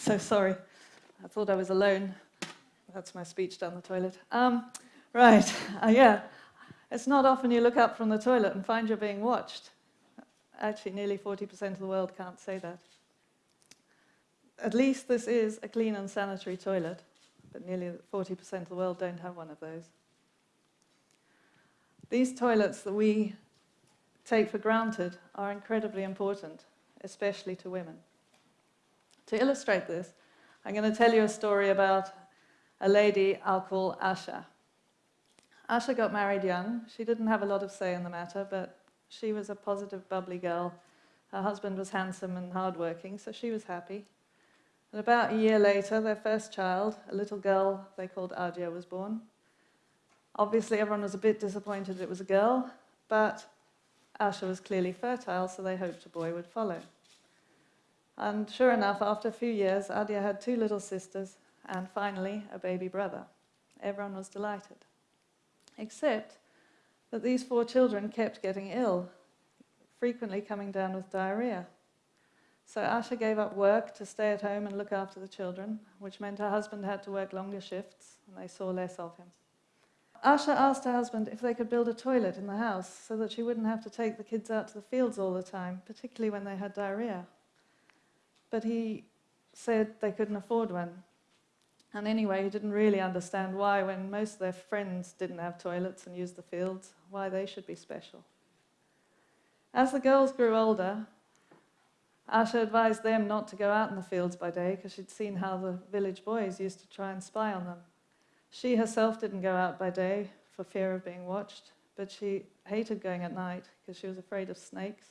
so sorry. I thought I was alone. That's my speech down the toilet. Um, right, uh, yeah. It's not often you look up from the toilet and find you're being watched. Actually, nearly 40% of the world can't say that. At least this is a clean and sanitary toilet, but nearly 40% of the world don't have one of those. These toilets that we take for granted are incredibly important, especially to women. To illustrate this, I'm going to tell you a story about a lady I'll call Asha. Asha got married young. She didn't have a lot of say in the matter, but she was a positive, bubbly girl. Her husband was handsome and hardworking, so she was happy. And about a year later, their first child, a little girl they called Adia, was born. Obviously, everyone was a bit disappointed it was a girl, but Asha was clearly fertile, so they hoped a boy would follow. And sure enough, after a few years, Adia had two little sisters and finally a baby brother. Everyone was delighted. Except that these four children kept getting ill, frequently coming down with diarrhea. So Asha gave up work to stay at home and look after the children, which meant her husband had to work longer shifts and they saw less of him. Asha asked her husband if they could build a toilet in the house so that she wouldn't have to take the kids out to the fields all the time, particularly when they had diarrhea but he said they couldn't afford one. And anyway, he didn't really understand why, when most of their friends didn't have toilets and used the fields, why they should be special. As the girls grew older, Asha advised them not to go out in the fields by day because she'd seen how the village boys used to try and spy on them. She herself didn't go out by day for fear of being watched, but she hated going at night because she was afraid of snakes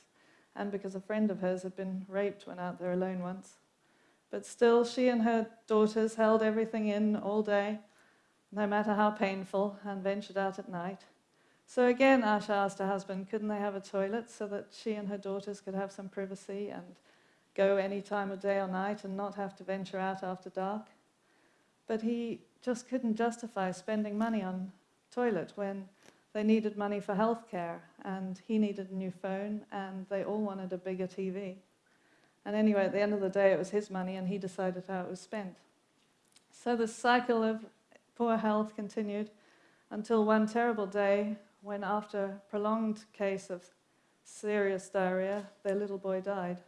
and because a friend of hers had been raped when out there alone once. But still, she and her daughters held everything in all day, no matter how painful, and ventured out at night. So again, Asha asked her husband, couldn't they have a toilet so that she and her daughters could have some privacy and go any time of day or night and not have to venture out after dark? But he just couldn't justify spending money on toilet when they needed money for healthcare, and he needed a new phone, and they all wanted a bigger TV. And anyway, at the end of the day, it was his money, and he decided how it was spent. So the cycle of poor health continued until one terrible day when, after a prolonged case of serious diarrhea, their little boy died.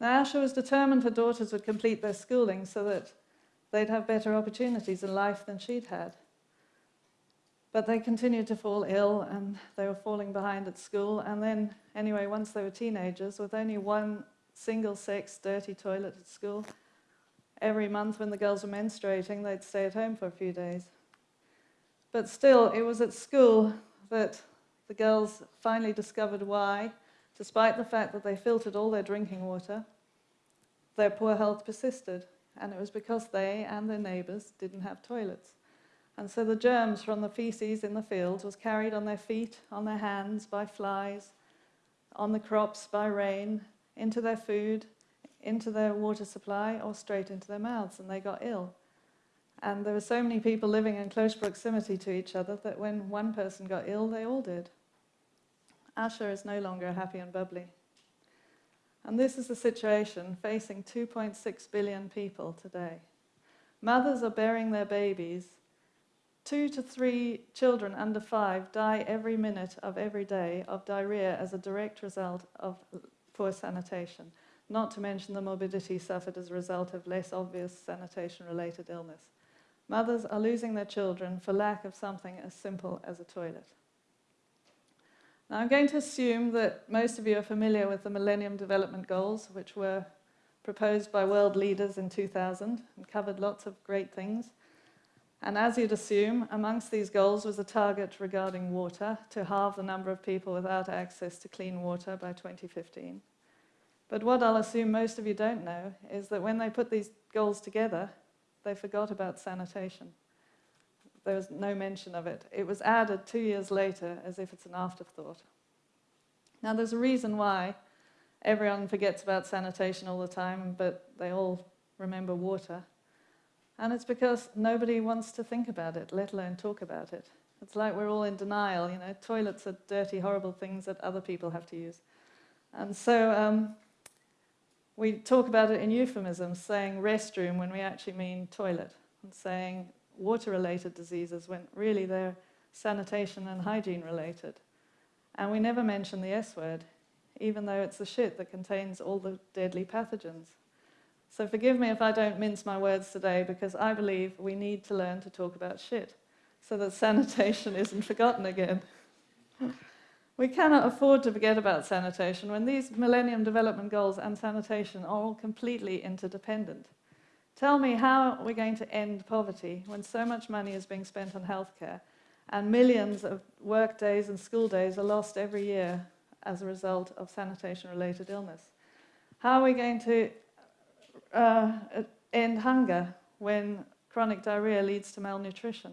Now, Asha was determined her daughters would complete their schooling so that they'd have better opportunities in life than she'd had. But they continued to fall ill and they were falling behind at school. And then, anyway, once they were teenagers, with only one single sex dirty toilet at school, every month when the girls were menstruating, they'd stay at home for a few days. But still, it was at school that the girls finally discovered why, despite the fact that they filtered all their drinking water, their poor health persisted. And it was because they and their neighbours didn't have toilets. And so the germs from the feces in the fields was carried on their feet, on their hands by flies, on the crops by rain, into their food, into their water supply, or straight into their mouths, and they got ill. And there were so many people living in close proximity to each other that when one person got ill, they all did. Asha is no longer happy and bubbly. And this is the situation facing 2.6 billion people today. Mothers are bearing their babies Two to three children under five die every minute of every day of diarrhea as a direct result of poor sanitation, not to mention the morbidity suffered as a result of less obvious sanitation-related illness. Mothers are losing their children for lack of something as simple as a toilet. Now I'm going to assume that most of you are familiar with the Millennium Development Goals, which were proposed by world leaders in 2000 and covered lots of great things. And as you'd assume, amongst these goals was a target regarding water to halve the number of people without access to clean water by 2015. But what I'll assume most of you don't know is that when they put these goals together, they forgot about sanitation. There was no mention of it. It was added two years later as if it's an afterthought. Now there's a reason why everyone forgets about sanitation all the time, but they all remember water. And it's because nobody wants to think about it, let alone talk about it. It's like we're all in denial, you know, toilets are dirty, horrible things that other people have to use. And so um, we talk about it in euphemisms, saying restroom when we actually mean toilet, and saying water-related diseases when really they're sanitation and hygiene related. And we never mention the S word, even though it's the shit that contains all the deadly pathogens. So forgive me if I don't mince my words today, because I believe we need to learn to talk about shit so that sanitation isn't forgotten again. we cannot afford to forget about sanitation when these Millennium Development Goals and sanitation are all completely interdependent. Tell me how we're going to end poverty when so much money is being spent on healthcare and millions of work days and school days are lost every year as a result of sanitation-related illness. How are we going to uh, end hunger when chronic diarrhea leads to malnutrition?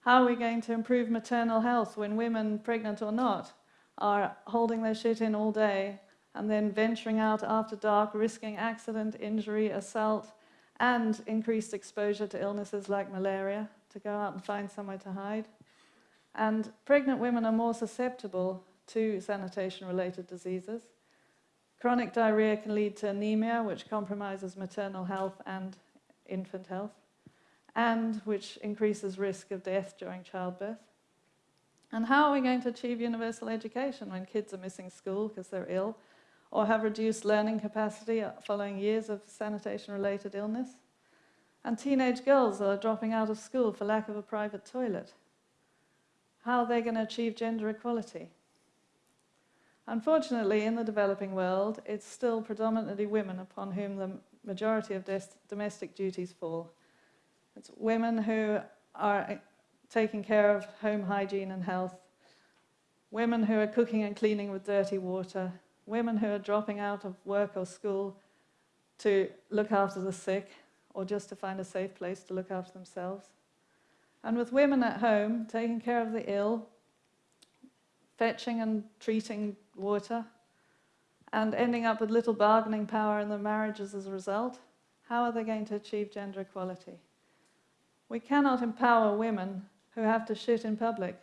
How are we going to improve maternal health when women, pregnant or not, are holding their shit in all day and then venturing out after dark, risking accident, injury, assault, and increased exposure to illnesses like malaria, to go out and find somewhere to hide? And pregnant women are more susceptible to sanitation-related diseases. Chronic diarrhea can lead to anemia, which compromises maternal health and infant health, and which increases risk of death during childbirth. And how are we going to achieve universal education when kids are missing school because they're ill, or have reduced learning capacity following years of sanitation-related illness? And teenage girls are dropping out of school for lack of a private toilet. How are they going to achieve gender equality? Unfortunately, in the developing world, it's still predominantly women upon whom the majority of domestic duties fall. It's women who are eh, taking care of home hygiene and health, women who are cooking and cleaning with dirty water, women who are dropping out of work or school to look after the sick or just to find a safe place to look after themselves. And with women at home, taking care of the ill, fetching and treating water, and ending up with little bargaining power in their marriages as a result, how are they going to achieve gender equality? We cannot empower women who have to shit in public,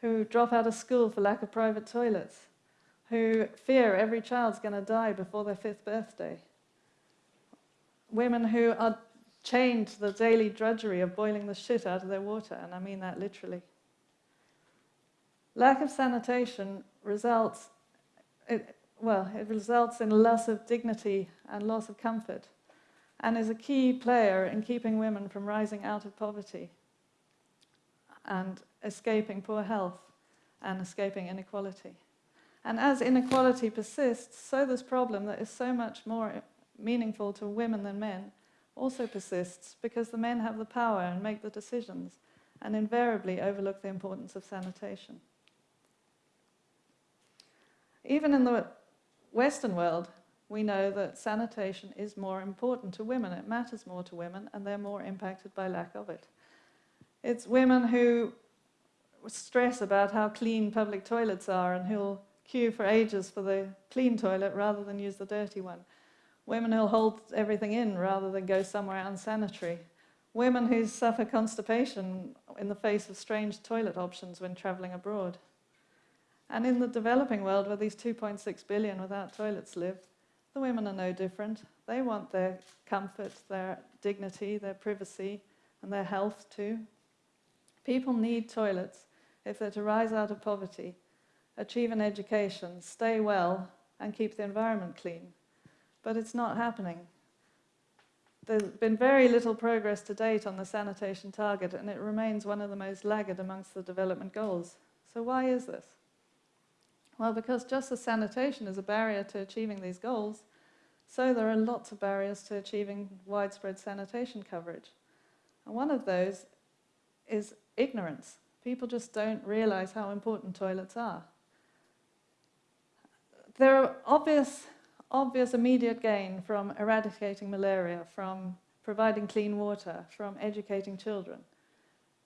who drop out of school for lack of private toilets, who fear every child's going to die before their fifth birthday. Women who are chained to the daily drudgery of boiling the shit out of their water, and I mean that literally. Lack of sanitation results, it, well, it results in loss of dignity and loss of comfort, and is a key player in keeping women from rising out of poverty and escaping poor health and escaping inequality. And as inequality persists, so this problem that is so much more meaningful to women than men also persists because the men have the power and make the decisions and invariably overlook the importance of sanitation. Even in the Western world, we know that sanitation is more important to women. It matters more to women and they're more impacted by lack of it. It's women who stress about how clean public toilets are and who'll queue for ages for the clean toilet rather than use the dirty one. Women who'll hold everything in rather than go somewhere unsanitary. Women who suffer constipation in the face of strange toilet options when traveling abroad. And in the developing world where these 2.6 billion without toilets live, the women are no different. They want their comfort, their dignity, their privacy, and their health too. People need toilets if they're to rise out of poverty, achieve an education, stay well, and keep the environment clean but it's not happening. There's been very little progress to date on the sanitation target, and it remains one of the most laggard amongst the development goals. So why is this? Well, because just as sanitation is a barrier to achieving these goals, so there are lots of barriers to achieving widespread sanitation coverage. And one of those is ignorance. People just don't realize how important toilets are. There are obvious obvious immediate gain from eradicating malaria, from providing clean water, from educating children.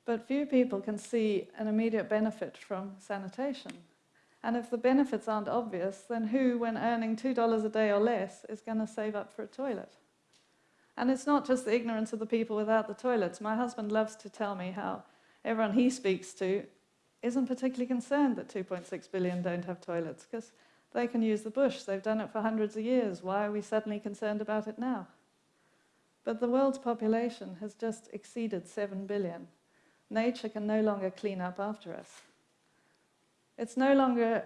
But few people can see an immediate benefit from sanitation. And if the benefits aren't obvious, then who, when earning $2 a day or less, is going to save up for a toilet? And it's not just the ignorance of the people without the toilets. My husband loves to tell me how everyone he speaks to isn't particularly concerned that 2.6 billion don't have toilets, because They can use the bush. They've done it for hundreds of years. Why are we suddenly concerned about it now? But the world's population has just exceeded 7 billion. Nature can no longer clean up after us. It's no longer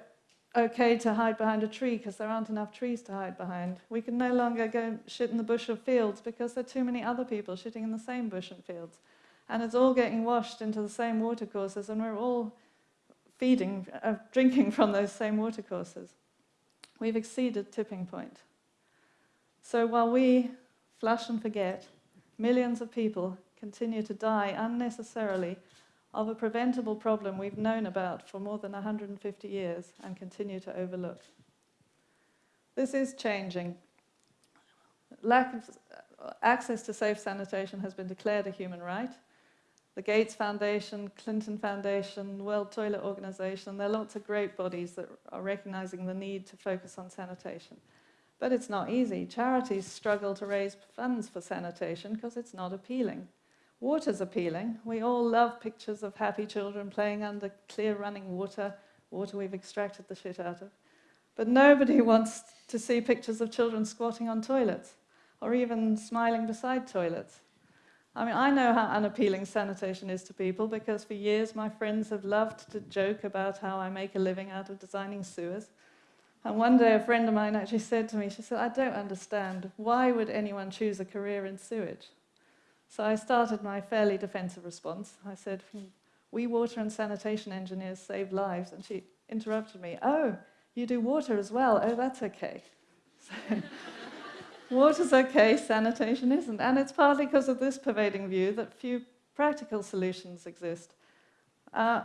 okay to hide behind a tree because there aren't enough trees to hide behind. We can no longer go shit in the bush or fields because there are too many other people shitting in the same bush and fields. And it's all getting washed into the same watercourses and we're all feeding, uh, drinking from those same watercourses. We've exceeded tipping point. So while we flush and forget, millions of people continue to die unnecessarily of a preventable problem we've known about for more than 150 years and continue to overlook. This is changing. Lack of access to safe sanitation has been declared a human right. The Gates Foundation, Clinton Foundation, World Toilet Organization, there are lots of great bodies that are recognizing the need to focus on sanitation. But it's not easy. Charities struggle to raise funds for sanitation because it's not appealing. Water's appealing. We all love pictures of happy children playing under clear running water, water we've extracted the shit out of. But nobody wants to see pictures of children squatting on toilets or even smiling beside toilets. I mean, I know how unappealing sanitation is to people because for years my friends have loved to joke about how I make a living out of designing sewers. And one day a friend of mine actually said to me, she said, I don't understand, why would anyone choose a career in sewage? So I started my fairly defensive response. I said, hmm, we water and sanitation engineers save lives. And she interrupted me, oh, you do water as well? Oh, that's okay. So water's okay, sanitation isn't. And it's partly because of this pervading view that few practical solutions exist. Uh,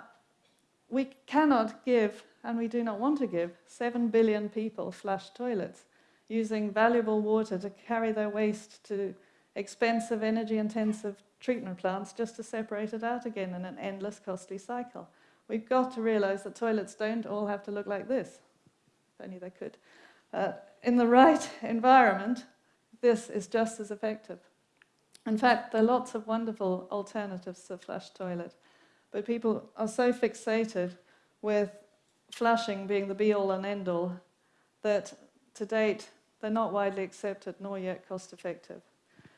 we cannot give, and we do not want to give, 7 billion people flush toilets using valuable water to carry their waste to expensive, energy-intensive treatment plants just to separate it out again in an endless, costly cycle. We've got to realize that toilets don't all have to look like this. If only they could. Uh, in the right environment, this is just as effective. In fact, there are lots of wonderful alternatives to flush toilet, but people are so fixated with flushing being the be-all and end-all that to date they're not widely accepted nor yet cost-effective.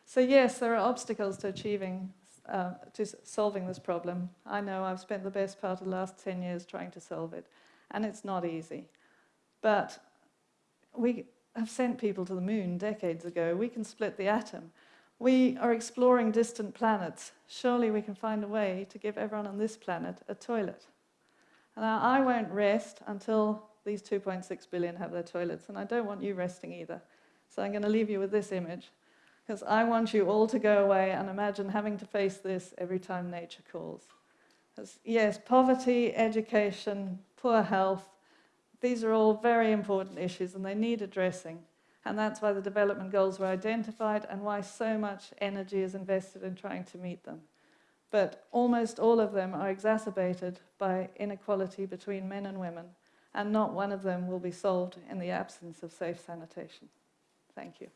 So yes, there are obstacles to achieving, uh, to solving this problem. I know I've spent the best part of the last 10 years trying to solve it, and it's not easy. But we have sent people to the moon decades ago. We can split the atom. We are exploring distant planets. Surely we can find a way to give everyone on this planet a toilet. Now, I won't rest until these 2.6 billion have their toilets, and I don't want you resting either. So I'm going to leave you with this image because I want you all to go away and imagine having to face this every time nature calls. yes, poverty, education, poor health, these are all very important issues and they need addressing. And that's why the development goals were identified and why so much energy is invested in trying to meet them. But almost all of them are exacerbated by inequality between men and women, and not one of them will be solved in the absence of safe sanitation. Thank you.